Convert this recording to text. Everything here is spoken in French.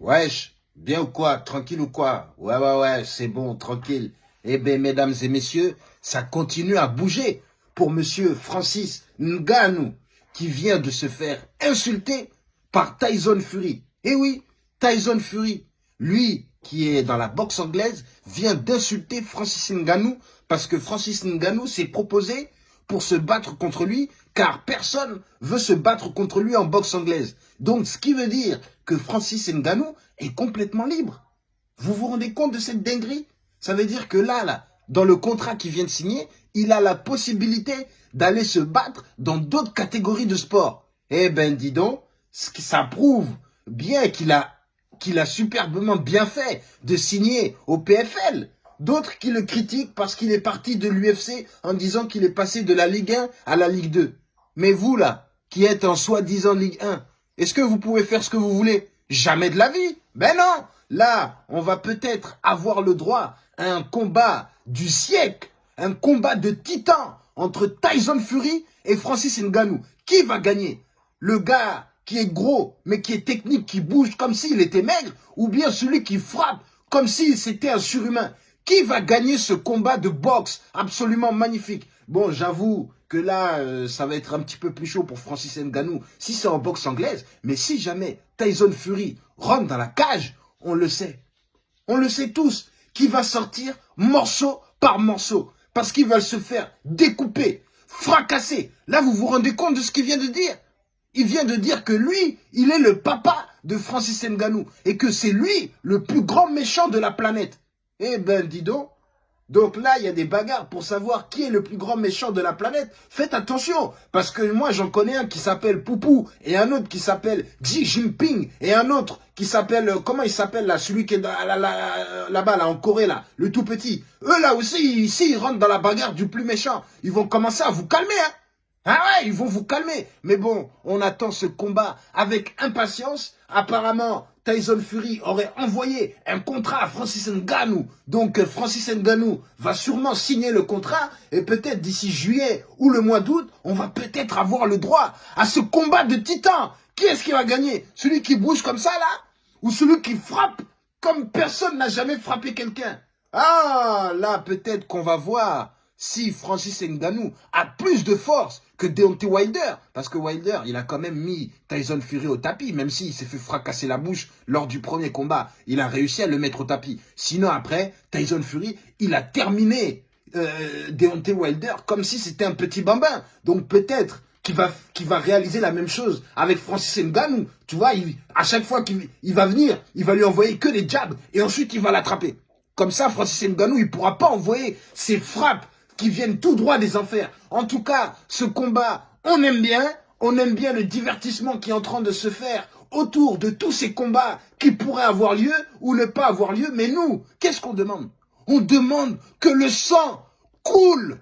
Wesh, bien ou quoi? Tranquille ou quoi? Ouais, ouais, ouais, c'est bon, tranquille. Eh bien, mesdames et messieurs, ça continue à bouger pour monsieur Francis Ngannou, qui vient de se faire insulter par Tyson Fury. Eh oui, Tyson Fury, lui qui est dans la boxe anglaise, vient d'insulter Francis Ngannou parce que Francis Ngannou s'est proposé pour se battre contre lui, car personne veut se battre contre lui en boxe anglaise. Donc, ce qui veut dire que Francis Ngannou est complètement libre. Vous vous rendez compte de cette dinguerie? Ça veut dire que là, là, dans le contrat qu'il vient de signer, il a la possibilité d'aller se battre dans d'autres catégories de sport. Eh ben, dis donc, ça prouve bien qu'il a, qu'il a superbement bien fait de signer au PFL. D'autres qui le critiquent parce qu'il est parti de l'UFC en disant qu'il est passé de la Ligue 1 à la Ligue 2. Mais vous, là, qui êtes en soi-disant Ligue 1, est-ce que vous pouvez faire ce que vous voulez? Jamais de la vie. Ben non. Là, on va peut-être avoir le droit à un combat du siècle, un combat de titans entre Tyson Fury et Francis Ngannou. Qui va gagner? Le gars qui est gros, mais qui est technique, qui bouge comme s'il était maigre, ou bien celui qui frappe comme si c'était un surhumain? Qui va gagner ce combat de boxe absolument magnifique? Bon, j'avoue que là, euh, ça va être un petit peu plus chaud pour Francis Ngannou si c'est en boxe anglaise. Mais si jamais Tyson Fury rentre dans la cage, on le sait. On le sait tous, qui va sortir morceau par morceau. Parce qu'il va se faire découper, fracasser. Là, vous vous rendez compte de ce qu'il vient de dire? Il vient de dire que lui, il est le papa de Francis Ngannou. Et que c'est lui le plus grand méchant de la planète. Eh ben, dis donc. Donc là, il y a des bagarres pour savoir qui est le plus grand méchant de la planète. Faites attention, parce que moi, j'en connais un qui s'appelle Poupou, et un autre qui s'appelle Xi Jinping, et un autre qui s'appelle, euh, comment il s'appelle là, celui qui est là-bas, là, en Corée, là, le tout petit. Eux, là aussi, ici, ils rentrent dans la bagarre du plus méchant. Ils vont commencer à vous calmer, hein. Ah ouais, ils vont vous calmer. Mais bon, on attend ce combat avec impatience. Apparemment, Tyson Fury aurait envoyé un contrat à Francis Ngannou. Donc euh, Francis Ngannou va sûrement signer le contrat et peut-être d'ici juillet ou le mois d'août, on va peut-être avoir le droit à ce combat de titans. Qui est-ce qui va gagner? Celui qui bouge comme ça là? Ou celui qui frappe comme personne n'a jamais frappé quelqu'un? Ah, là peut-être qu'on va voir si Francis Ngannou a plus de force que Deontay Wilder, parce que Wilder, il a quand même mis Tyson Fury au tapis, même s'il s'est fait fracasser la bouche lors du premier combat, il a réussi à le mettre au tapis. Sinon après, Tyson Fury, il a terminé euh, Deontay Wilder comme si c'était un petit bambin. Donc peut-être qu'il va, réaliser la même chose avec Francis Ngannou. Tu vois, à chaque fois qu'il va venir, il va lui envoyer que des jabs et ensuite il va l'attraper. Comme ça, Francis Ngannou, il pourra pas envoyer ses frappes qui viennent tout droit des enfers. En tout cas, ce combat, on aime bien, on aime bien le divertissement qui est en train de se faire autour de tous ces combats qui pourraient avoir lieu ou ne pas avoir lieu. Mais nous, qu'est-ce qu'on demande? On demande que le sang coule